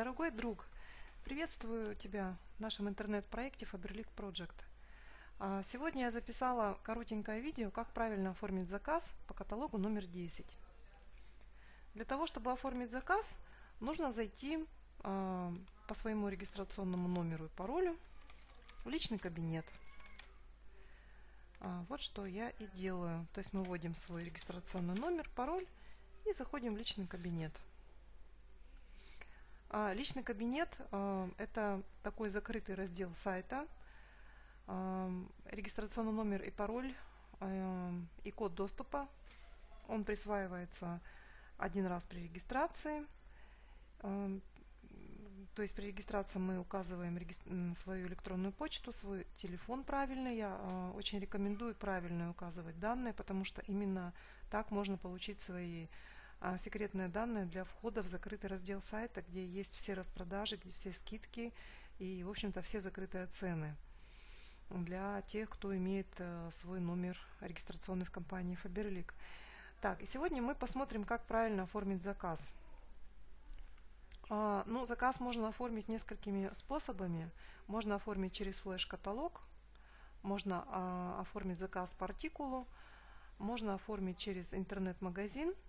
Дорогой друг, приветствую тебя в нашем интернет-проекте Faberlic Project. А, сегодня я записала коротенькое видео, как правильно оформить заказ по каталогу номер 10. Для того, чтобы оформить заказ, нужно зайти а, по своему регистрационному номеру и паролю в личный кабинет. А, вот что я и делаю. То есть мы вводим свой регистрационный номер, пароль и заходим в личный кабинет. А, личный кабинет а, – это такой закрытый раздел сайта. А, регистрационный номер и пароль и код доступа. Он присваивается один раз при регистрации. То есть при регистрации мы указываем свою электронную почту, свой телефон правильный. Я очень рекомендую правильно указывать данные, потому что именно так можно получить свои а, секретные данные для входа в закрытый раздел сайта, где есть все распродажи, где все скидки и, в общем-то, все закрытые цены для тех, кто имеет э, свой номер регистрационный в компании Faberlic. Так, и сегодня мы посмотрим, как правильно оформить заказ. А, ну, заказ можно оформить несколькими способами. Можно оформить через флеш-каталог, можно а, оформить заказ по артикулу, можно оформить через интернет-магазин –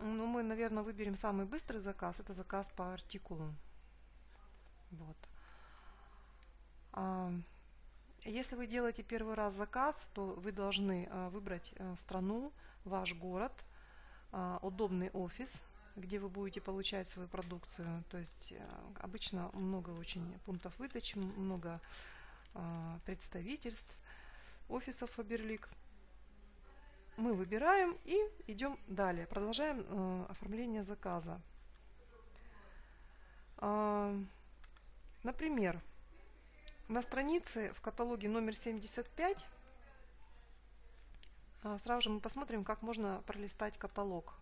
ну, мы, наверное, выберем самый быстрый заказ. Это заказ по артикулу. Вот. А, если вы делаете первый раз заказ, то вы должны а, выбрать а, страну, ваш город, а, удобный офис, где вы будете получать свою продукцию. То есть а, обычно много очень пунктов выдачи, много а, представительств, офисов Фаберлик мы выбираем и идем далее. Продолжаем э, оформление заказа. Э, например, на странице в каталоге номер 75 э, а, сразу же мы посмотрим, как можно пролистать каталог.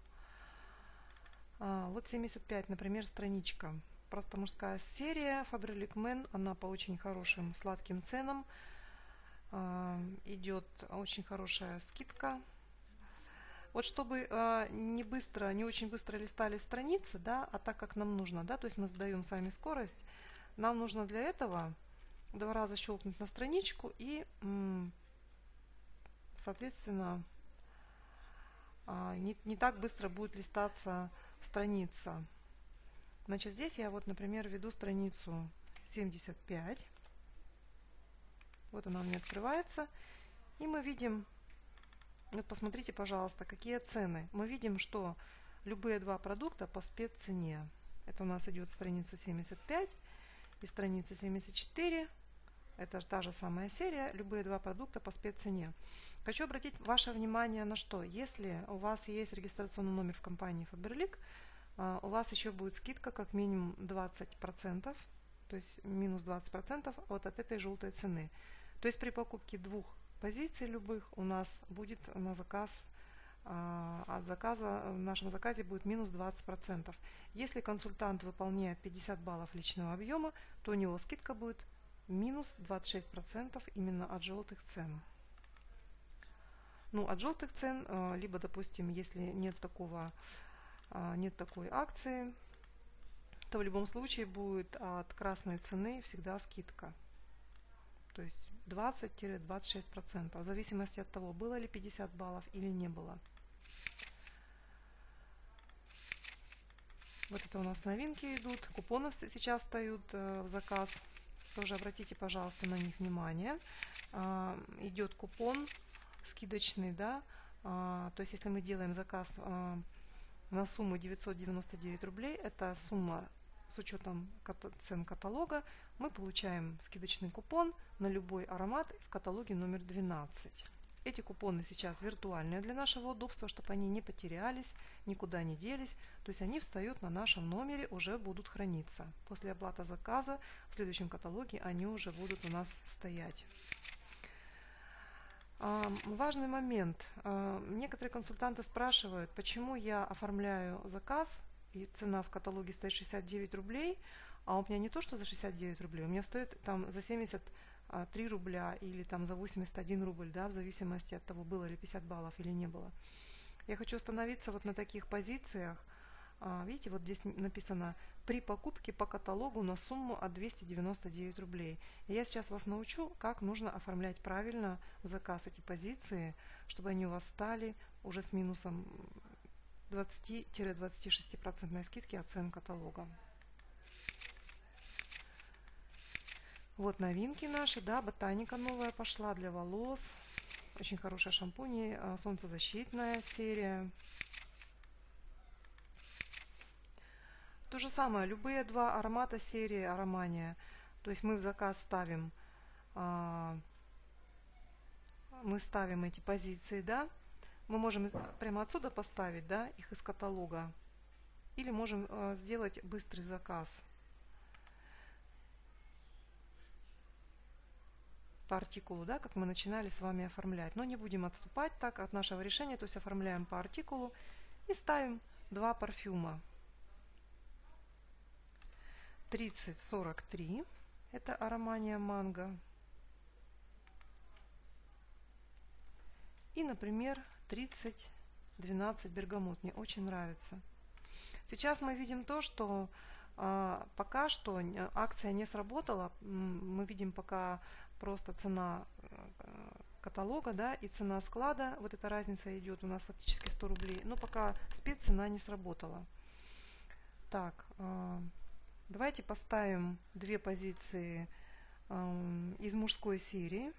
Э, вот 75, например, страничка. Просто мужская серия Faberlic Men, она по очень хорошим сладким ценам. Э, идет очень хорошая скидка вот чтобы э, не быстро, не очень быстро листали страницы, да, а так как нам нужно, да, то есть мы задаем сами скорость, нам нужно для этого два раза щелкнуть на страничку и, соответственно, э, не, не так быстро будет листаться страница. Значит, здесь я вот, например, веду страницу 75. Вот она у меня открывается. И мы видим вот посмотрите, пожалуйста, какие цены. Мы видим, что любые два продукта по спеццене. Это у нас идет страница 75 и страница 74. Это та же самая серия. Любые два продукта по спеццене. Хочу обратить ваше внимание на что. Если у вас есть регистрационный номер в компании Faberlic, а, у вас еще будет скидка как минимум 20%, то есть минус 20% вот от этой желтой цены. То есть при покупке двух позиций любых у нас будет на заказ а, от заказа в нашем заказе будет минус 20%. Если консультант выполняет 50 баллов личного объема, то у него скидка будет минус 26% именно от желтых цен. Ну, от желтых цен, а, либо, допустим, если нет такого, а, нет такой акции, то в любом случае будет от красной цены всегда скидка то есть 20-26%, в зависимости от того, было ли 50 баллов или не было. Вот это у нас новинки идут, купоны сейчас встают э, в заказ, тоже обратите, пожалуйста, на них внимание. Э, идет купон скидочный, да, э, то есть если мы делаем заказ э, на сумму 999 рублей, это сумма с учетом цен каталога мы получаем скидочный купон на любой аромат в каталоге номер 12. Эти купоны сейчас виртуальные для нашего удобства, чтобы они не потерялись, никуда не делись. То есть они встают на нашем номере, уже будут храниться. После оплаты заказа в следующем каталоге они уже будут у нас стоять. Важный момент. Некоторые консультанты спрашивают, почему я оформляю заказ и цена в каталоге стоит 69 рублей, а у меня не то, что за 69 рублей, у меня стоит там за 73 рубля или там за 81 рубль, да, в зависимости от того, было ли 50 баллов или не было. Я хочу остановиться вот на таких позициях, А, видите, вот здесь написано при покупке по каталогу на сумму от 299 рублей. Я сейчас вас научу, как нужно оформлять правильно в заказ эти позиции, чтобы они у вас стали уже с минусом 20-26% скидки от цен каталога. Вот новинки наши, да, ботаника новая пошла для волос. Очень хорошая шампунь, а, солнцезащитная серия. То же самое, любые два аромата серии Аромания. То есть мы в заказ ставим, а, мы ставим эти позиции, да. Мы можем прямо отсюда поставить, да, их из каталога. Или можем а, сделать быстрый заказ. По артикулу, да, как мы начинали с вами оформлять. Но не будем отступать так от нашего решения, то есть оформляем по артикулу и ставим два парфюма. 3043. Это аромания манго. И, например, 3012 бергамот. Мне очень нравится. Сейчас мы видим то, что э, пока что акция не сработала. Мы видим пока просто цена э, каталога, да, и цена склада, вот эта разница идет у нас фактически 100 рублей, но пока спеццена не сработала. Так, э, Давайте поставим две позиции э, из мужской серии.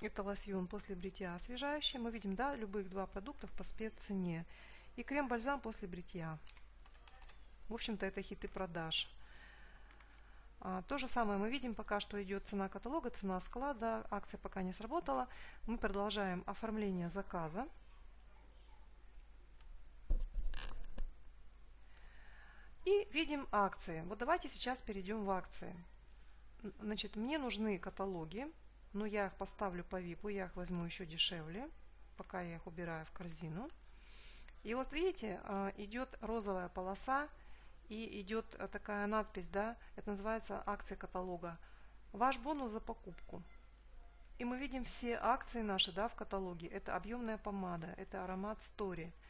Это лосьон после бритья освежающий. Мы видим, да, любых два продуктов по спеццене. И крем-бальзам после бритья. В общем-то, это хиты продаж. А, то же самое мы видим, пока что идет цена каталога, цена склада. Акция пока не сработала. Мы продолжаем оформление заказа. И видим акции. Вот давайте сейчас перейдем в акции. Значит, мне нужны каталоги, но я их поставлю по VIP, я их возьму еще дешевле, пока я их убираю в корзину. И вот видите, а, идет розовая полоса и идет а, такая надпись, да, это называется акция каталога. Ваш бонус за покупку. И мы видим все акции наши да, в каталоге. Это объемная помада, это аромат Story –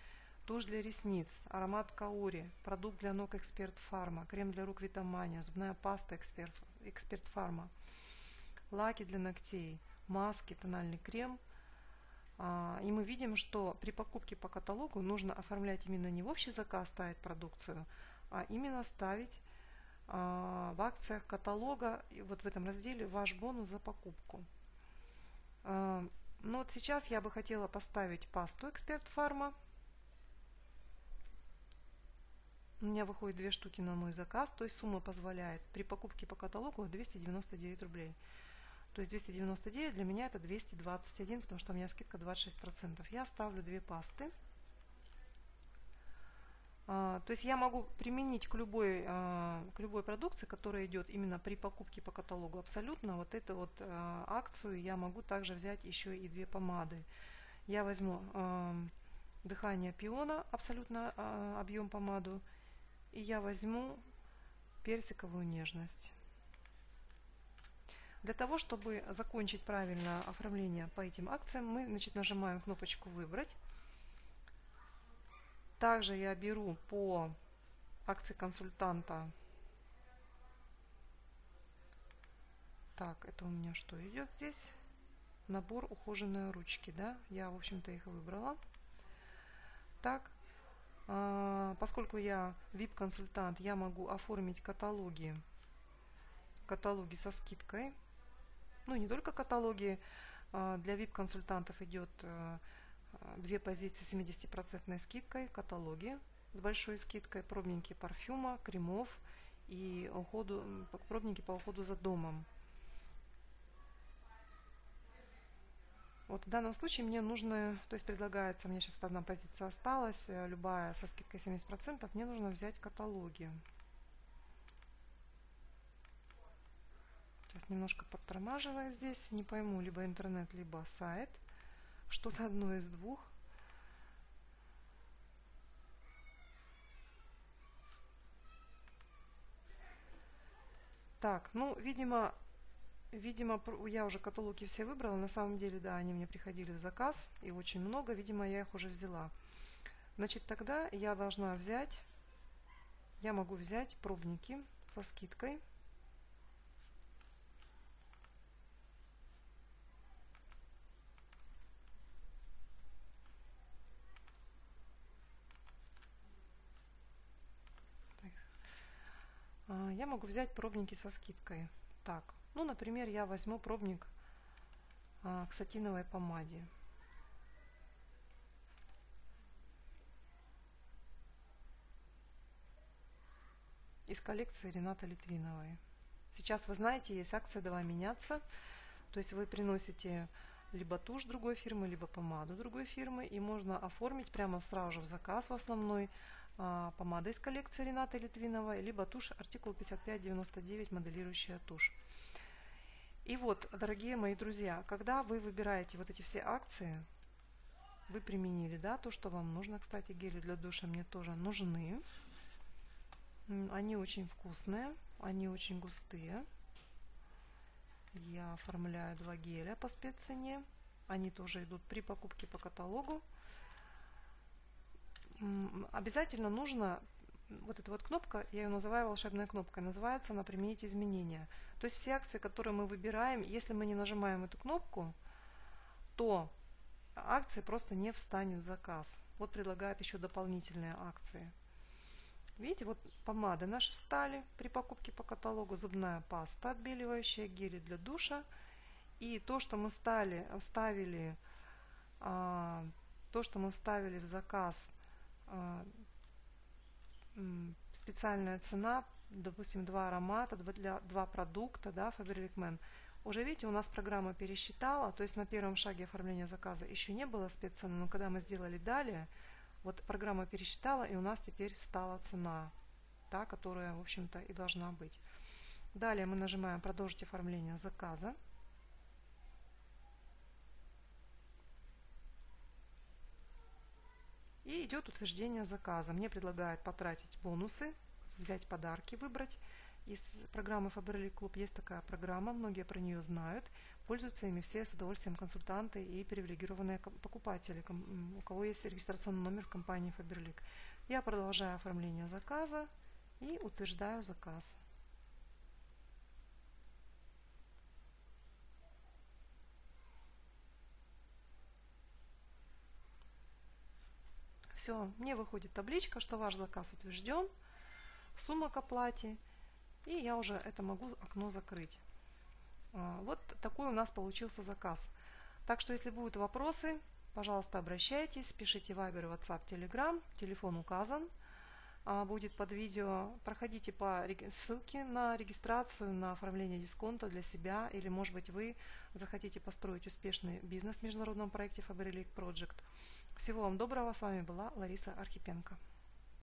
Тушь для ресниц, аромат Каори, продукт для ног Эксперт Фарма, крем для рук Витамания, зубная паста Эксперт, Эксперт Фарма, лаки для ногтей, маски, тональный крем. А, и мы видим, что при покупке по каталогу нужно оформлять именно не в общий заказ ставить продукцию, а именно ставить а, в акциях каталога, вот в этом разделе, ваш бонус за покупку. А, но вот сейчас я бы хотела поставить пасту Эксперт Фарма У меня выходит две штуки на мой заказ, то есть сумма позволяет при покупке по каталогу 299 рублей. То есть 299 для меня это 221, потому что у меня скидка 26%. Я ставлю две пасты. То есть я могу применить к любой, а, к любой продукции, которая идет именно при покупке по каталогу абсолютно. Вот эту вот а, акцию я могу также взять еще и две помады. Я возьму а, дыхание пиона, абсолютно объем помаду, и я возьму персиковую нежность. Для того, чтобы закончить правильно оформление по этим акциям, мы значит, нажимаем кнопочку «Выбрать». Также я беру по акции консультанта. Так, это у меня что идет здесь? Набор ухоженные ручки, да? Я, в общем-то, их выбрала. Так, а, поскольку я VIP-консультант, я могу оформить каталоги, каталоги со скидкой. Ну, не только каталоги. А, для VIP-консультантов идет э, две позиции с 70% скидкой, каталоги с большой скидкой, пробники парфюма, кремов и уходу, пробники по уходу за домом. Вот в данном случае мне нужно, то есть предлагается, мне сейчас одна позиция осталась, э, любая со скидкой 70%, мне нужно взять каталоги. Сейчас немножко подтормаживаю здесь, не пойму, либо интернет, либо сайт. Что-то одно из двух. Так, ну, видимо, Видимо, я уже каталоги все выбрала. На самом деле, да, они мне приходили в заказ, и очень много. Видимо, я их уже взяла. Значит, тогда я должна взять, я могу взять пробники со скидкой. А, я могу взять пробники со скидкой. Так, ну, например, я возьму пробник а, к сатиновой помаде. из коллекции Рената Литвиновой. Сейчас, вы знаете, есть акция «Давай меняться». То есть вы приносите либо тушь другой фирмы, либо помаду другой фирмы, и можно оформить прямо сразу же в заказ в основной а, помада из коллекции Рената Литвиновой, либо тушь артикул 5599 моделирующая тушь. И вот, дорогие мои друзья, когда вы выбираете вот эти все акции, вы применили, да, то, что вам нужно, кстати, гели для душа мне тоже нужны. Они очень вкусные, они очень густые. Я оформляю два геля по спеццене. Они тоже идут при покупке по каталогу. Обязательно нужно, вот эта вот кнопка, я ее называю волшебной кнопкой, называется она «Применить изменения». То есть все акции, которые мы выбираем, если мы не нажимаем эту кнопку, то акции просто не встанет в заказ. Вот предлагают еще дополнительные акции. Видите, вот помады наши встали при покупке по каталогу, зубная паста отбеливающая, гели для душа. И то, что мы стали, вставили, а, то, что мы вставили в заказ, специальная цена, допустим, два аромата, для, два продукта, да, Faberlic Man. Уже видите, у нас программа пересчитала, то есть на первом шаге оформления заказа еще не было спеццены, но когда мы сделали далее, вот программа пересчитала, и у нас теперь стала цена, та, которая, в общем-то, и должна быть. Далее мы нажимаем «Продолжить оформление заказа». И идет утверждение заказа. Мне предлагают потратить бонусы, взять подарки, выбрать. Из программы Faberlic Club есть такая программа, многие про нее знают. Пользуются ими все с удовольствием консультанты и привилегированные покупатели, у кого есть регистрационный номер в компании Faberlic. Я продолжаю оформление заказа и утверждаю заказ. Все, мне выходит табличка, что ваш заказ утвержден, сумма к оплате, и я уже это могу окно закрыть. А, вот такой у нас получился заказ. Так что, если будут вопросы, пожалуйста, обращайтесь, пишите Viber, WhatsApp, Telegram, телефон указан, а, будет под видео. Проходите по ссылке на регистрацию, на оформление дисконта для себя, или, может быть, вы захотите построить успешный бизнес в международном проекте Faberlic Project. Всего вам доброго, с вами была Лариса Архипенко.